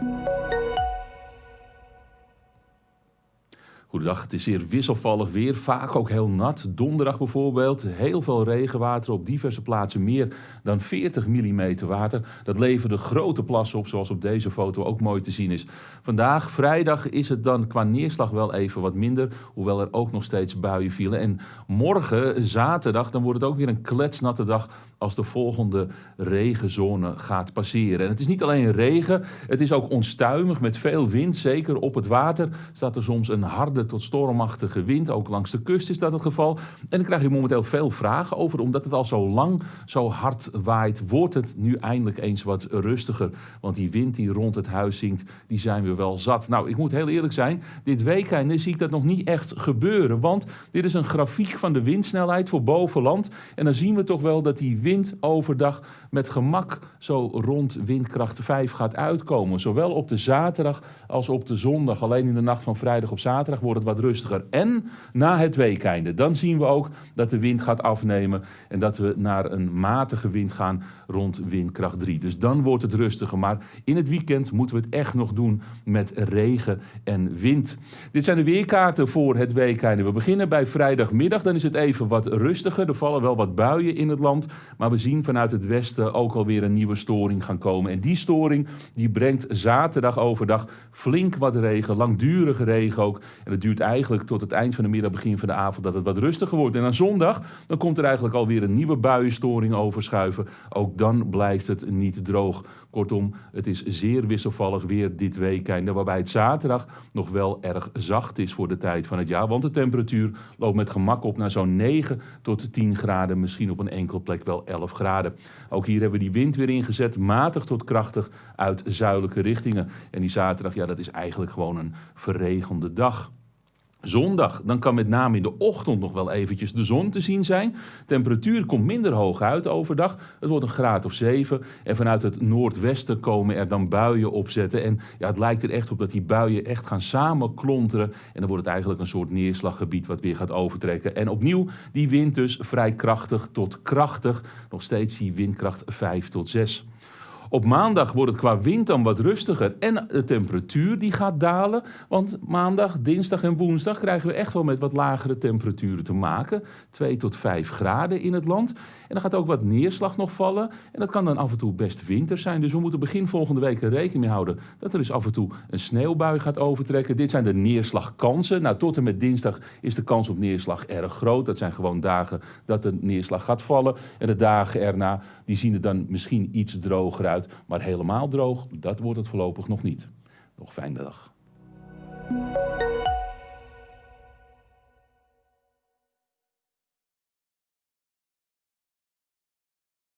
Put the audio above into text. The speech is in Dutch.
Música Goedendag, het is zeer wisselvallig weer, vaak ook heel nat. Donderdag bijvoorbeeld, heel veel regenwater op diverse plaatsen, meer dan 40 mm water. Dat leverde grote plassen op, zoals op deze foto ook mooi te zien is. Vandaag, vrijdag, is het dan qua neerslag wel even wat minder, hoewel er ook nog steeds buien vielen. En morgen, zaterdag, dan wordt het ook weer een kletsnatte dag als de volgende regenzone gaat passeren. En het is niet alleen regen, het is ook onstuimig met veel wind. Zeker op het water staat er soms een harde tot stormachtige wind. Ook langs de kust is dat het geval. En dan krijg je momenteel veel vragen over, omdat het al zo lang zo hard waait, wordt het nu eindelijk eens wat rustiger. Want die wind die rond het huis zingt, die zijn we wel zat. Nou, ik moet heel eerlijk zijn, dit weekend zie ik dat nog niet echt gebeuren. Want dit is een grafiek van de windsnelheid voor bovenland. En dan zien we toch wel dat die wind overdag met gemak zo rond windkracht 5 gaat uitkomen. Zowel op de zaterdag als op de zondag. Alleen in de nacht van vrijdag op zaterdag wordt het wat rustiger. En na het weekende, dan zien we ook dat de wind gaat afnemen en dat we naar een matige wind gaan rond windkracht 3. Dus dan wordt het rustiger. Maar in het weekend moeten we het echt nog doen met regen en wind. Dit zijn de weerkaarten voor het weekende. We beginnen bij vrijdagmiddag. Dan is het even wat rustiger. Er vallen wel wat buien in het land. Maar we zien vanuit het westen ook alweer een nieuwe storing gaan komen. En die storing die brengt zaterdag overdag flink wat regen. Langdurige regen ook. En het duurt eigenlijk tot het eind van de middag, begin van de avond, dat het wat rustiger wordt. En aan zondag dan komt er eigenlijk alweer een nieuwe buienstoring overschuiven. Ook dan blijft het niet droog. Kortom, het is zeer wisselvallig weer dit weekend, waarbij het zaterdag nog wel erg zacht is voor de tijd van het jaar. Want de temperatuur loopt met gemak op naar zo'n 9 tot 10 graden, misschien op een enkele plek wel 11 graden. Ook hier hebben we die wind weer ingezet, matig tot krachtig uit zuidelijke richtingen. En die zaterdag, ja, dat is eigenlijk gewoon een verregende dag. Zondag, dan kan met name in de ochtend nog wel eventjes de zon te zien zijn. Temperatuur komt minder hoog uit overdag. Het wordt een graad of 7. En vanuit het noordwesten komen er dan buien opzetten. En ja, het lijkt er echt op dat die buien echt gaan samenklonteren. En dan wordt het eigenlijk een soort neerslaggebied wat weer gaat overtrekken. En opnieuw die wind dus vrij krachtig tot krachtig. Nog steeds die windkracht 5 tot 6. Op maandag wordt het qua wind dan wat rustiger en de temperatuur die gaat dalen. Want maandag, dinsdag en woensdag krijgen we echt wel met wat lagere temperaturen te maken. 2 tot 5 graden in het land. En er gaat ook wat neerslag nog vallen. En dat kan dan af en toe best winter zijn. Dus we moeten begin volgende week er rekening mee houden dat er dus af en toe een sneeuwbui gaat overtrekken. Dit zijn de neerslagkansen. Nou, tot en met dinsdag is de kans op neerslag erg groot. Dat zijn gewoon dagen dat de neerslag gaat vallen. En de dagen erna, die zien er dan misschien iets droger Maar helemaal droog, dat wordt het voorlopig nog niet. Nog fijne dag.